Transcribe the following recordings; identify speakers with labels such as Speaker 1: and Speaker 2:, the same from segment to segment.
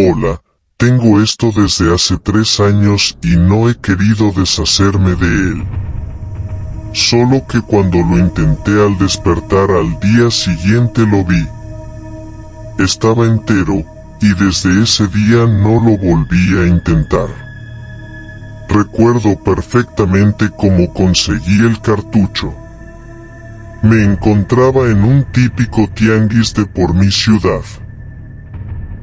Speaker 1: Hola, tengo esto desde hace tres años y no he querido deshacerme de él. Solo que cuando lo intenté al despertar al día siguiente lo vi. Estaba entero, y desde ese día no lo volví a intentar. Recuerdo perfectamente cómo conseguí el cartucho. Me encontraba en un típico tianguis de por mi ciudad.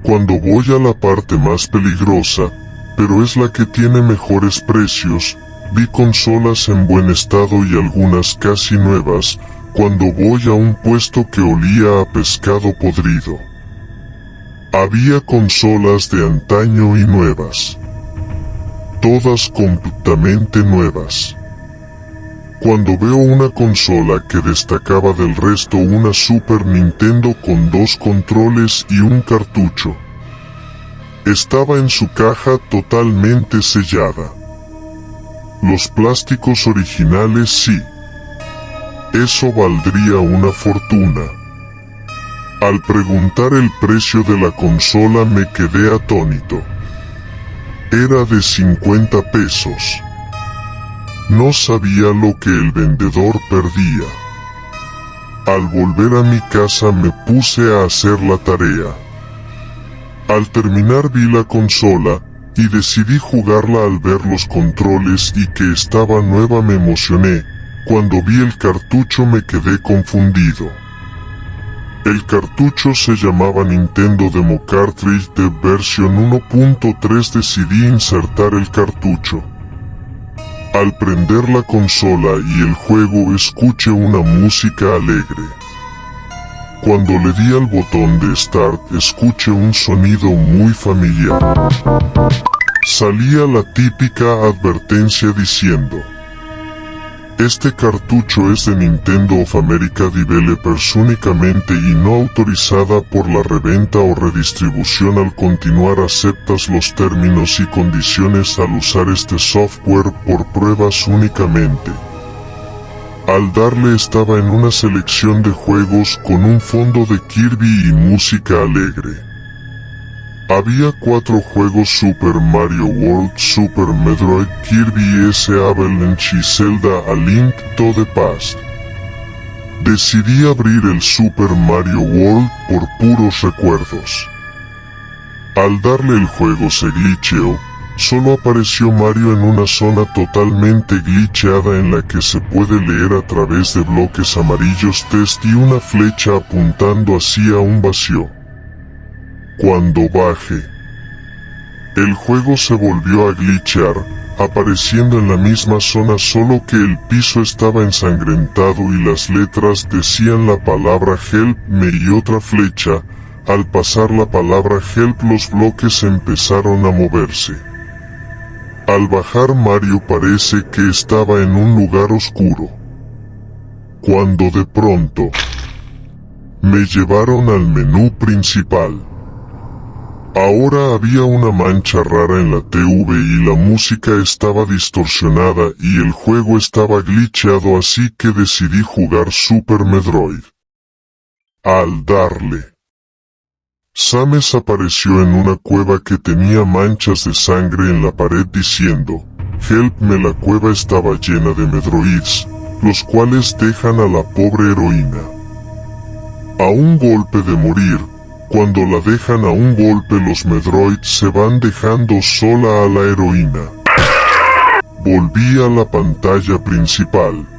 Speaker 1: Cuando voy a la parte más peligrosa, pero es la que tiene mejores precios, vi consolas en buen estado y algunas casi nuevas, cuando voy a un puesto que olía a pescado podrido. Había consolas de antaño y nuevas. Todas completamente nuevas. Cuando veo una consola que destacaba del resto una Super Nintendo con dos controles y un cartucho. Estaba en su caja totalmente sellada. Los plásticos originales sí. Eso valdría una fortuna. Al preguntar el precio de la consola me quedé atónito. Era de 50 pesos. No sabía lo que el vendedor perdía. Al volver a mi casa me puse a hacer la tarea. Al terminar vi la consola, y decidí jugarla al ver los controles y que estaba nueva me emocioné, cuando vi el cartucho me quedé confundido. El cartucho se llamaba Nintendo Demo Cartridge de versión 1.3 decidí insertar el cartucho. Al prender la consola y el juego escuché una música alegre. Cuando le di al botón de Start escuché un sonido muy familiar. Salía la típica advertencia diciendo este cartucho es de Nintendo of America Developers únicamente y no autorizada por la reventa o redistribución al continuar aceptas los términos y condiciones al usar este software por pruebas únicamente. Al darle estaba en una selección de juegos con un fondo de Kirby y música alegre. Había cuatro juegos Super Mario World, Super Metroid, Kirby S. Avalanche y Zelda A Link to the Past. Decidí abrir el Super Mario World por puros recuerdos. Al darle el juego se glitcheó, solo apareció Mario en una zona totalmente glitcheada en la que se puede leer a través de bloques amarillos test y una flecha apuntando hacia un vacío. Cuando baje. El juego se volvió a glitchar, apareciendo en la misma zona solo que el piso estaba ensangrentado y las letras decían la palabra help me y otra flecha, al pasar la palabra help los bloques empezaron a moverse. Al bajar Mario parece que estaba en un lugar oscuro. Cuando de pronto, me llevaron al menú principal. Ahora había una mancha rara en la TV y la música estaba distorsionada y el juego estaba glitcheado así que decidí jugar Super Metroid. Al darle. Sames apareció en una cueva que tenía manchas de sangre en la pared diciendo, Help me la cueva estaba llena de Metroids, los cuales dejan a la pobre heroína. A un golpe de morir, cuando la dejan a un golpe los Medroids se van dejando sola a la heroína. Volví a la pantalla principal.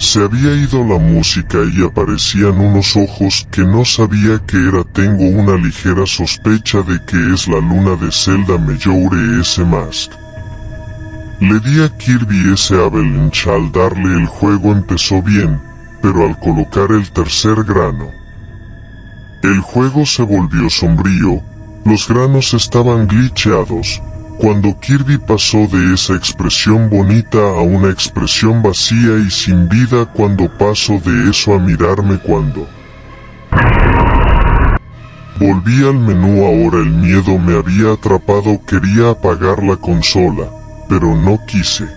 Speaker 1: Se había ido la música y aparecían unos ojos que no sabía que era. Tengo una ligera sospecha de que es la luna de Zelda Mejoure S. Mask. Le di a Kirby ese Avalanche al darle el juego empezó bien, pero al colocar el tercer grano, el juego se volvió sombrío, los granos estaban glitcheados, cuando Kirby pasó de esa expresión bonita a una expresión vacía y sin vida cuando paso de eso a mirarme cuando Volví al menú ahora el miedo me había atrapado quería apagar la consola, pero no quise.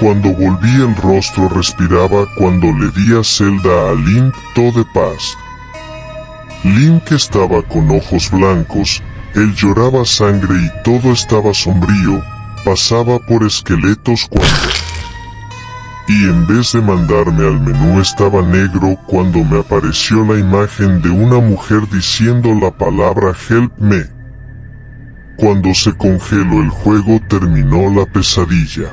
Speaker 1: Cuando volví el rostro respiraba cuando le di a Zelda a Link to the Past. Link estaba con ojos blancos, él lloraba sangre y todo estaba sombrío, pasaba por esqueletos cuando... Y en vez de mandarme al menú estaba negro cuando me apareció la imagen de una mujer diciendo la palabra help me. Cuando se congeló el juego terminó la pesadilla.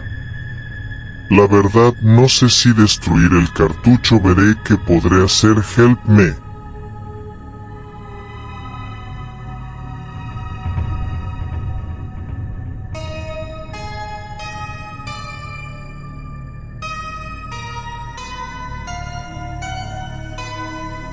Speaker 1: La verdad no sé si destruir el cartucho veré que podré hacer help me.